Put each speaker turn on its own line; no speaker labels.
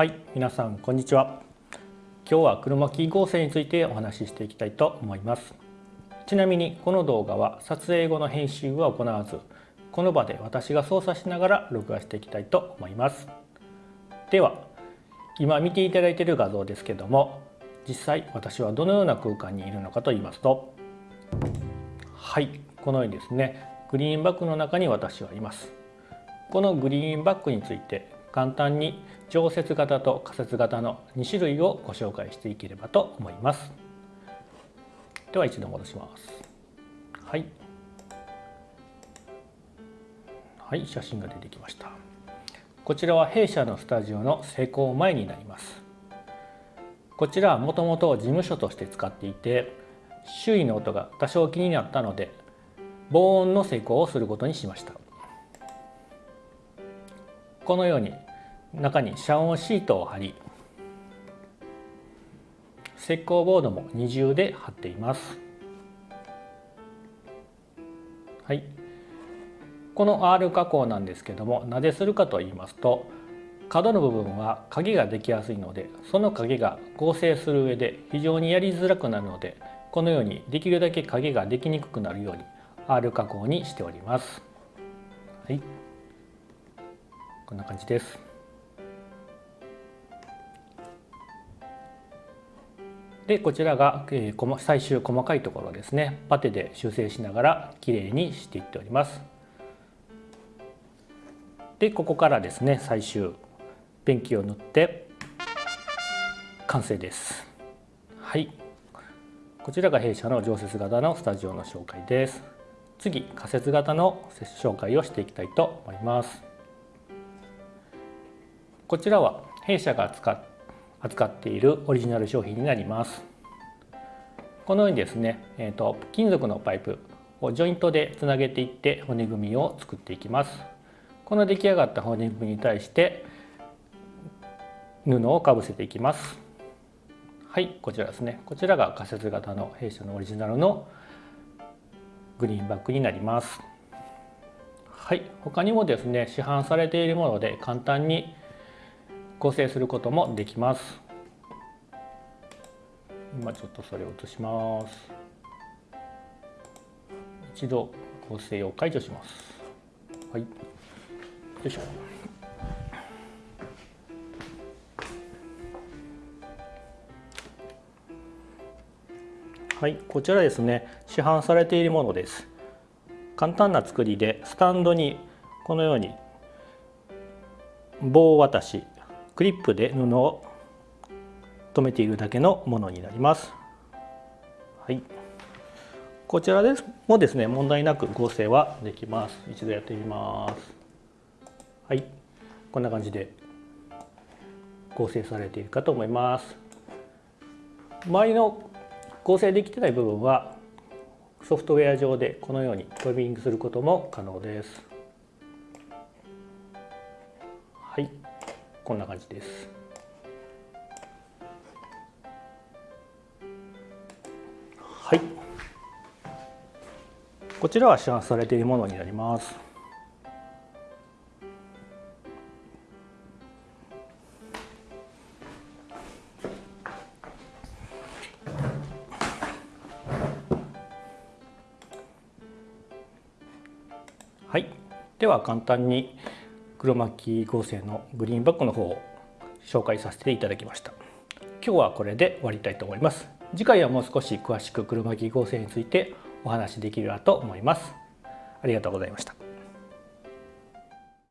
はい皆さんこんにちは。今日は黒巻合成についてお話ししていきたいと思います。ちなみにこの動画は撮影後の編集は行わずこの場で私が操作しながら録画していきたいと思います。では今見ていただいている画像ですけども実際私はどのような空間にいるのかと言いますとはいこのようにですねグリーンバックの中に私はいます。このグリーンバックについて簡単に常設型と仮設型の2種類をご紹介していければと思います。では一度戻します。はい。はい写真が出てきました。こちらは弊社のスタジオの施工前になります。こちらはもともと事務所として使っていて周囲の音が多少気になったので防音の施工をすることにしました。このように中に遮音シートを貼り石膏ボードも二重で貼っていますはいこの R 加工なんですけどもなぜするかと言いますと角の部分は影ができやすいのでその影が合成する上で非常にやりづらくなるのでこのようにできるだけ影ができにくくなるように R 加工にしております。はい、こんな感じです。でこちらが、えー、最終細かいところですねパテで修正しながらきれいにしていっております。でここからですね最終ペンキを塗って完成です。はいこちらが弊社の常設型のスタジオの紹介です。次仮説型の紹介をしていきたいと思います。こちらは弊社が扱っているオリジナル商品になります。このようにですね、えーと、金属のパイプをジョイントでつなげていって骨組みを作っていきます。この出来上がった骨組みに対して布をかぶせていきます。はい、こちらですね。こちらが仮設型の弊社のオリジナルのグリーンバックになります。はい、他にもですね市販されているもので簡単に合成することもできます。今ちょっとそれを落とします。一度合成を解除します。はい。よいしょ。はい、こちらですね市販されているものです簡単な作りでスタンドにこのように棒渡しクリップで布を留めているだけのものになります。はい。こちらです。もですね問題なく合成はできます。一度やってみます。はい。こんな感じで合成されているかと思います。周りの合成できてない部分はソフトウェア上でこのようにトリミングすることも可能です。こんな感じです。はい。こちらは市販されているものになります。はい、では簡単に黒巻合成のグリーンバックの方を紹介させていただきました。今日はこれで終わりたいと思います。次回はもう少し詳しく黒巻合成についてお話しできればと思います。ありがとうございました。